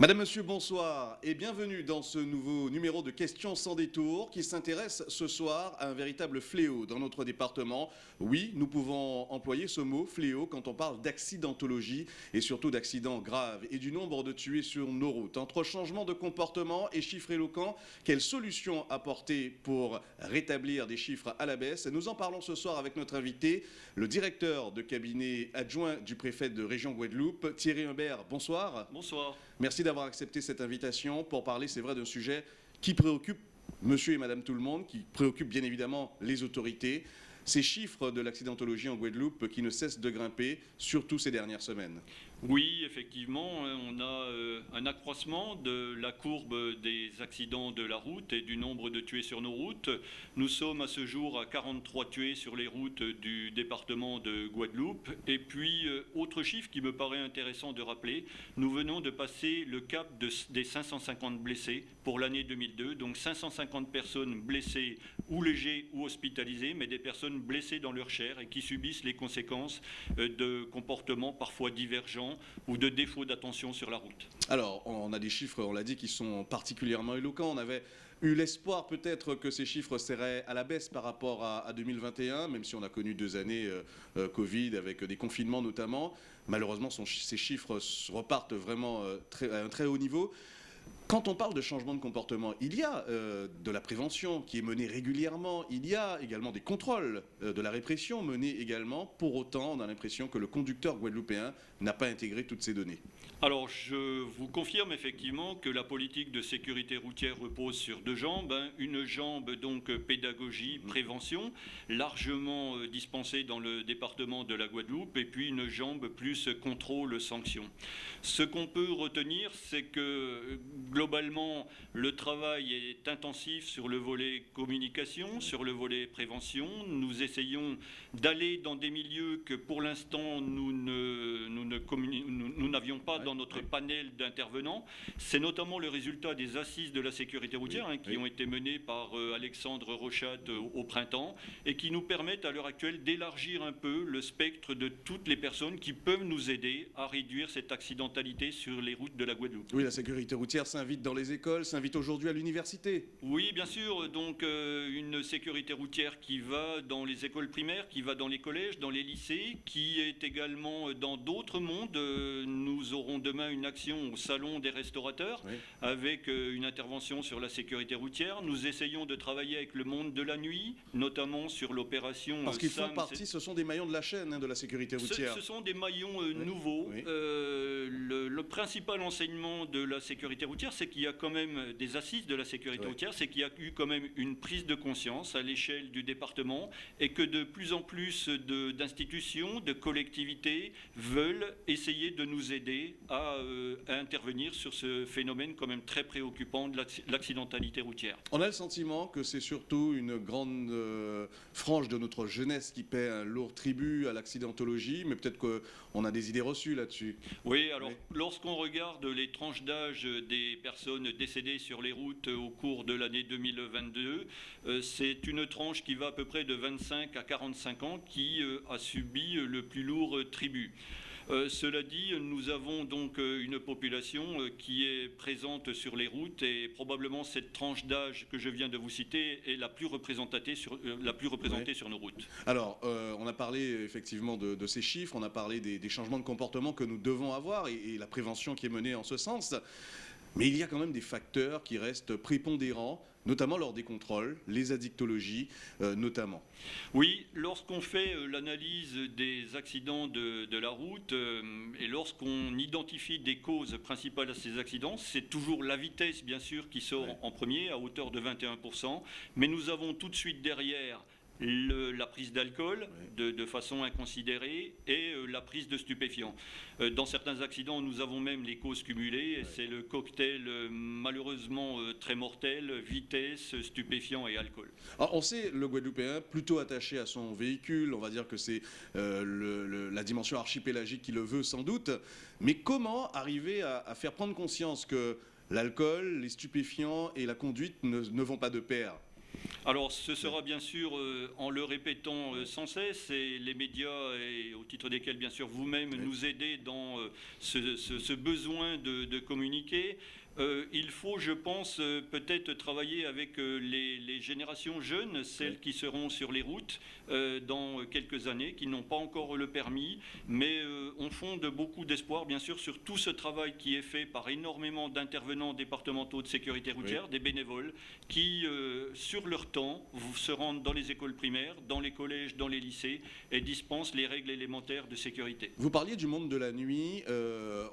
Madame, Monsieur, bonsoir et bienvenue dans ce nouveau numéro de Questions sans détour qui s'intéresse ce soir à un véritable fléau dans notre département. Oui, nous pouvons employer ce mot fléau quand on parle d'accidentologie et surtout d'accidents graves et du nombre de tués sur nos routes. Entre changement de comportement et chiffres éloquents, quelles solutions apporter pour rétablir des chiffres à la baisse? Nous en parlons ce soir avec notre invité, le directeur de cabinet adjoint du préfet de région Guadeloupe, Thierry Humbert. Bonsoir. Bonsoir. Merci d'avoir accepté cette invitation pour parler, c'est vrai, d'un sujet qui préoccupe monsieur et madame tout le monde, qui préoccupe bien évidemment les autorités. Ces chiffres de l'accidentologie en Guadeloupe qui ne cessent de grimper, surtout ces dernières semaines. Oui, effectivement, hein, on a euh, un accroissement de la courbe des accidents de la route et du nombre de tués sur nos routes. Nous sommes à ce jour à 43 tués sur les routes du département de Guadeloupe. Et puis, euh, autre chiffre qui me paraît intéressant de rappeler, nous venons de passer le cap des 550 blessés pour l'année 2002. Donc 550 personnes blessées ou légers ou hospitalisées, mais des personnes blessées dans leur chair et qui subissent les conséquences euh, de comportements parfois divergents ou de défaut d'attention sur la route. Alors, on a des chiffres, on l'a dit, qui sont particulièrement éloquents. On avait eu l'espoir peut-être que ces chiffres seraient à la baisse par rapport à, 2021, même si on a connu deux années euh, euh, Covid avec des confinements notamment. Malheureusement, ces chiffres repartent vraiment à un très haut niveau. Quand on parle de changement de comportement, il y a euh, de la prévention qui est menée régulièrement, il y a également des contrôles euh, de la répression menés également. Pour autant, on a l'impression que le conducteur guadeloupéen n'a pas intégré toutes ces données. Alors, je vous confirme effectivement que la politique de sécurité routière repose sur deux jambes. Hein. Une jambe, donc, pédagogie, mmh. prévention, largement euh, dispensée dans le département de la Guadeloupe, et puis une jambe plus contrôle, sanction. Ce qu'on peut retenir, c'est que globalement, le travail est intensif sur le volet communication, sur le volet prévention. Nous essayons d'aller dans des milieux que pour l'instant nous n'avions pas dans notre panel d'intervenants. C'est notamment le résultat des assises de la sécurité routière hein, qui ont été menées par euh, Alexandre Rochat euh, au printemps et qui nous permettent à l'heure actuelle d'élargir un peu le spectre de toutes les personnes qui peuvent nous aider à réduire cette accidentalité sur les routes de la Guadeloupe. Oui, la sécurité routière, s'invite dans les écoles, s'invite aujourd'hui à l'université. Oui, bien sûr. Donc euh, une sécurité routière qui va dans les écoles primaires, qui va dans les collèges, dans les lycées, qui est également dans d'autres mondes. Euh, nous aurons demain une action au Salon des restaurateurs avec euh, une intervention sur la sécurité routière. Nous essayons de travailler avec le monde de la nuit, notamment sur l'opération... Parce qu'ils font partie, ce sont des maillons de la chaîne hein, de la sécurité routière. Ce, sont des maillons nouveaux. Le, le principal enseignement de la sécurité routière, c'est qu'il y a quand même des assises de la sécurité routière, c'est qu'il y a eu quand même une prise de conscience à l'échelle du département et que de plus en plus d'institutions, de, collectivités veulent essayer de nous aider euh, à, intervenir sur ce phénomène quand même très préoccupant de l'accidentalité routière. On a le sentiment que c'est surtout une grande euh, frange de notre jeunesse qui paie un lourd tribut à l'accidentologie, mais peut-être qu'on a des idées reçues là-dessus. Oui, alors lorsqu'on regarde les tranches d'âge des personnes décédées sur les routes au cours de l'année 2022. Euh, c'est une tranche qui va à peu près de 25 à 45 ans qui euh, a subi le plus lourd tribut. Euh, cela dit, nous avons donc une population qui est présente sur les routes et probablement cette tranche d'âge que je viens de vous citer est la plus représentée sur, la plus représentée sur nos routes. Alors, on a parlé effectivement de, ces chiffres, on a parlé des, changements de comportement que nous devons avoir et, et la prévention qui est menée en ce sens. Mais il y a quand même des facteurs qui restent prépondérants, notamment lors des contrôles, les addictologies euh, notamment. Oui, lorsqu'on fait euh, l'analyse des accidents de, la route euh, et lorsqu'on identifie des causes principales à ces accidents, c'est toujours la vitesse bien sûr qui sort en premier à hauteur de 21%, mais nous avons tout de suite derrière la prise d'alcool de, façon inconsidérée et euh, la prise de stupéfiants. Euh, dans certains accidents, nous avons même les causes cumulées. C'est le cocktail euh, malheureusement très mortel, vitesse, stupéfiant et alcool. on sait le Guadeloupéen plutôt attaché à son véhicule, on va dire que c'est la dimension archipélagique qui le veut sans doute, mais comment arriver à, faire prendre conscience que l'alcool, les stupéfiants et la conduite ne vont pas de pair? Alors, ce sera bien sûr, euh, en le répétant euh, sans cesse, et les médias, et au titre desquels, bien sûr, vous-même nous aidez dans euh, ce, ce- ce besoin de, de communiquer. Euh, il faut, je pense, euh, peut-être travailler avec euh, les, les générations jeunes, celles qui seront sur les routes dans quelques années, qui n'ont pas encore le permis, mais on fonde beaucoup d'espoir, bien sûr, sur tout ce travail qui est fait par énormément d'intervenants départementaux de sécurité routière, des bénévoles, qui, sur leur temps, se rendent dans les écoles primaires, dans les collèges, dans les lycées, et dispensent les règles élémentaires de sécurité. Vous parliez du monde de la nuit.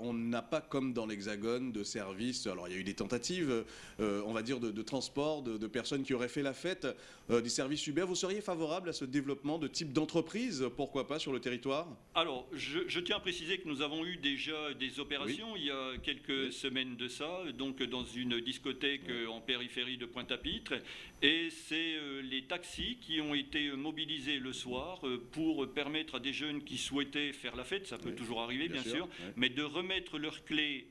on n'a pas comme dans l'Hexagone de services. Alors il y a eu des tentatives, euh, on va dire, de, de transport de, de personnes qui auraient fait la fête, euh, des services Uber. Vous seriez favorable à ce développement de type d'entreprise, pourquoi pas, sur le territoire? Alors, je, je tiens à préciser que nous avons eu déjà des opérations il y a quelques Oui. semaines de ça, donc dans une discothèque en périphérie de Pointe-à-Pitre. Et c'est euh, les taxis qui ont été mobilisés le soir pour permettre à des jeunes qui souhaitaient faire la fête, ça peut toujours arriver bien, sûr, ouais. mais de remettre leurs clés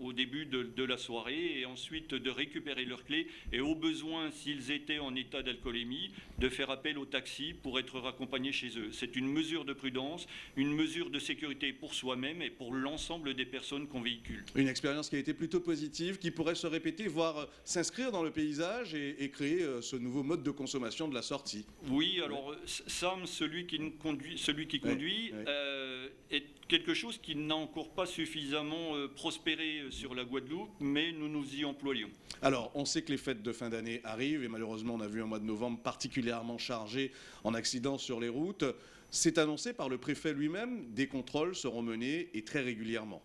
au début de, de la soirée et ensuite de récupérer leurs clés et au besoin, s'ils étaient en état d'alcoolémie, de faire appel au taxi pour être raccompagnés chez eux. C'est une mesure de prudence, une mesure de sécurité pour soi-même et pour l'ensemble des personnes qu'on véhicule. Une expérience qui a été plutôt positive, qui pourrait se répéter, voire s'inscrire dans le paysage et, et créer euh, ce nouveau mode de consommation de la sortie. Oui, alors Sam, celui qui nous conduit, celui qui conduit euh, est quelque chose qui n'a encore pas suffisamment euh, prospéré sur la Guadeloupe, mais nous nous y employons. Alors, on sait que les fêtes de fin d'année arrivent et malheureusement, on a vu un mois de novembre particulièrement chargé en accidents sur les routes. C'est annoncé par le préfet lui-même, des contrôles seront menés et très régulièrement.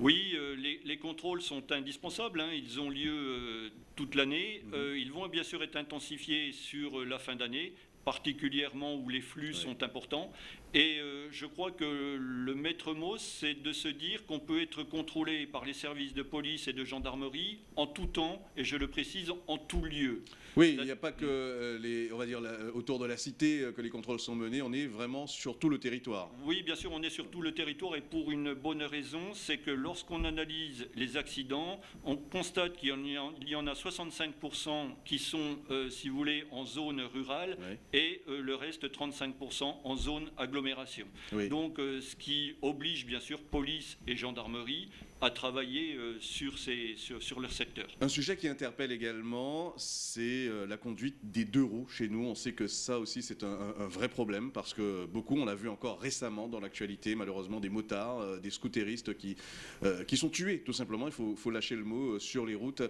Oui, euh, les, les contrôles sont indispensables, hein, ils ont lieu euh, toute l'année. Mhm. Euh, ils vont bien sûr être intensifiés sur la fin d'année, particulièrement où les flux Ouais. sont importants. Et euh, je crois que le maître mot, c'est de se dire qu'on peut être contrôlé par les services de police et de gendarmerie en tout temps, et je le précise, en tout lieu. Oui, il n'y a pas que euh, les, on va dire, autour de la cité euh, que les contrôles sont menés, on est vraiment sur tout le territoire. Oui, bien sûr, on est sur tout le territoire et pour une bonne raison, c'est que lorsqu'on analyse les accidents, on constate qu'il y en a, il y en a 65% qui sont, euh, si vous voulez, en zone rurale et euh, le reste 35% en zone agglomération. Oui. Donc, euh, ce qui oblige bien sûr police et gendarmerie à travailler euh, sur, ces, sur, sur leur secteur. Un sujet qui interpelle également, c'est euh, la conduite des deux roues chez nous. On sait que ça aussi, c'est un, vrai problème parce que beaucoup, on l'a vu encore récemment dans l'actualité, malheureusement, des motards, euh, des scooteristes qui, euh, qui sont tués, tout simplement. Il faut, faut lâcher le mot sur les routes,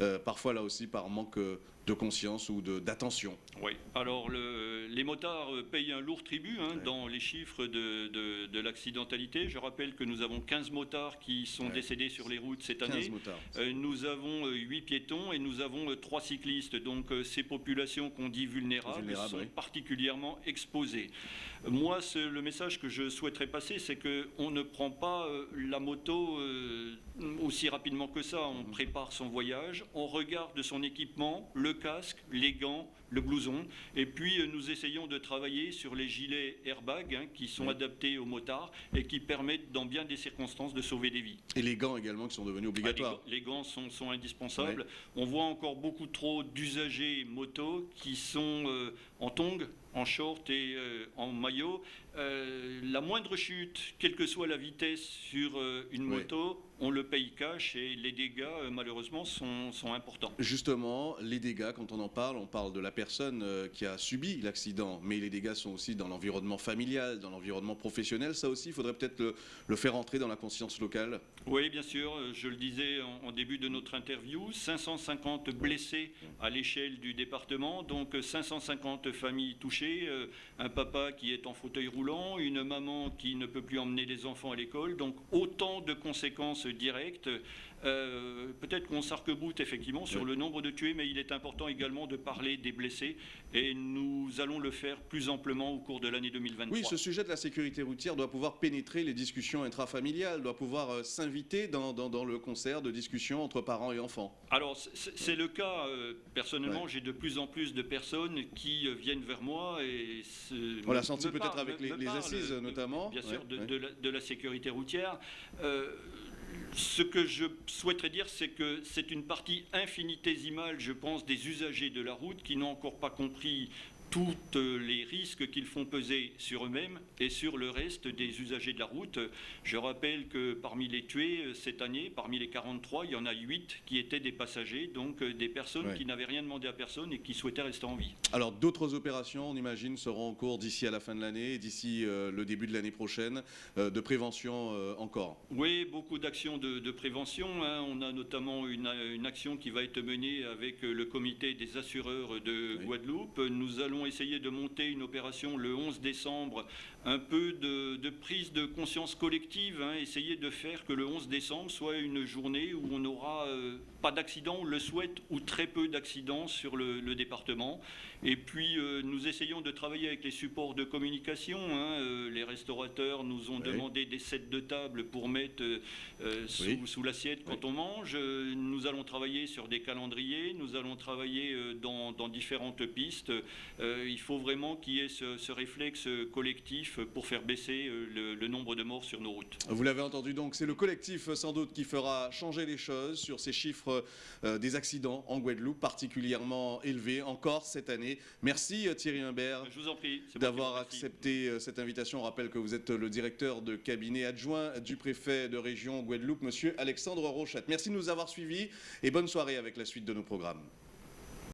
euh, parfois là aussi par manque de conscience ou d'attention. Oui, alors le- les motards payent un lourd tribut hein, Ouais. dans les chiffres de, de- de l'accidentalité. Je rappelle que nous avons 15 motards qui sont. Décédés sur les routes cette 15 année. Euh, nous avons 8 piétons et nous avons 3 cyclistes. Donc euh, ces populations qu'on dit vulnérables, Vulnérables, sont oui. particulièrement exposées. Euh, Moi, le message que je souhaiterais passer, c'est qu'on ne prend pas euh, la moto euh, aussi rapidement que ça. Mhm. On prépare son voyage, on regarde son équipement, le casque, les gants, le blouson, et puis euh, nous essayons de travailler sur les gilets airbag hein, qui sont Oui. adaptés aux motards et qui permettent, dans bien des circonstances, de sauver des vies. Et les gants également qui sont devenus Ah, obligatoires. les, gants- les gants sont, sont indispensables. On voit encore beaucoup trop d'usagers moto qui sont euh, en tongs, en short et euh, en maillot. Euh, la moindre chute, quelle que soit la vitesse sur une Oui. moto, on le paye cash et les dégâts, euh, malheureusement, sont, sont importants. Justement, les dégâts, quand on en parle, on parle de la personne euh, qui a subi l'accident, mais les dégâts sont aussi dans l'environnement familial, dans l'environnement professionnel. Ça aussi, il faudrait peut-être le, le faire entrer dans la conscience locale. Oui, bien sûr, euh, je le disais en, en début de notre interview, 550 blessés à l'échelle du département, donc euh, 550 familles touchées, un papa qui est en fauteuil roulant, une maman qui ne peut plus emmener les enfants à l'école, donc autant de conséquences directes. Euh, Peut-être qu'on s'arc-boute effectivement sur Oui. le nombre de tués, mais il est important également de parler des blessés et nous allons le faire plus amplement au cours de l'année 2023. Oui, ce sujet de la sécurité routière doit pouvoir pénétrer les discussions intrafamiliales, doit pouvoir euh, s'inviter dans, dans- dans le concert de discussions entre parents et enfants. Alors, c'est le cas. euh, personnellement, j'ai de plus en plus de personnes qui viennent vers moi et se- On l'a senti peut-être avec me- les, me les parlent, assises notamment. Bien sûr, de, la, de la sécurité routière. Euh, ce que je souhaiterais dire, c'est que c'est une partie infinitésimale, je pense, des usagers de la route qui n'ont encore pas compris tous les risques qu'ils font peser sur eux-mêmes et sur le reste des usagers de la route. Je rappelle que parmi les tués euh, cette année, parmi les 43, il y en a 8 qui étaient des passagers, donc euh, des personnes qui n'avaient rien demandé à personne et qui souhaitaient rester en vie. Alors d'autres opérations, on imagine, seront en cours d'ici à la fin de l'année, d'ici euh, le début de l'année prochaine, de prévention encore Oui, beaucoup d'actions de, prévention. Hein. On a notamment une, action qui va être menée avec le comité des assureurs de Guadeloupe. Nous allons essayer de monter une opération le 11 décembre, un peu de, prise de conscience collective, hein, essayer de faire que le 11 décembre soit une journée où on n'aura euh, pas d'accident, on le souhaite, ou très peu d'accidents sur le, département. Et puis euh, nous essayons de travailler avec les supports de communication. Hein, euh, les restaurateurs nous ont demandé des sets de table pour mettre sous, l'assiette quand on mange. Nous allons travailler sur des calendriers, nous allons travailler dans, différentes pistes. Euh, il faut vraiment qu'il y ait ce, réflexe collectif pour faire baisser euh, le, nombre de morts sur nos routes. Vous l'avez entendu donc, c'est le collectif sans doute qui fera changer les choses sur ces chiffres euh, des accidents en Guadeloupe particulièrement élevés encore cette année. Merci Thierry Humbert d'avoir accepté cette invitation. On rappelle que vous êtes le directeur de cabinet adjoint du préfet de région Guadeloupe, monsieur Alexandre Rochette. Merci de nous avoir suivis et bonne soirée avec la suite de nos programmes.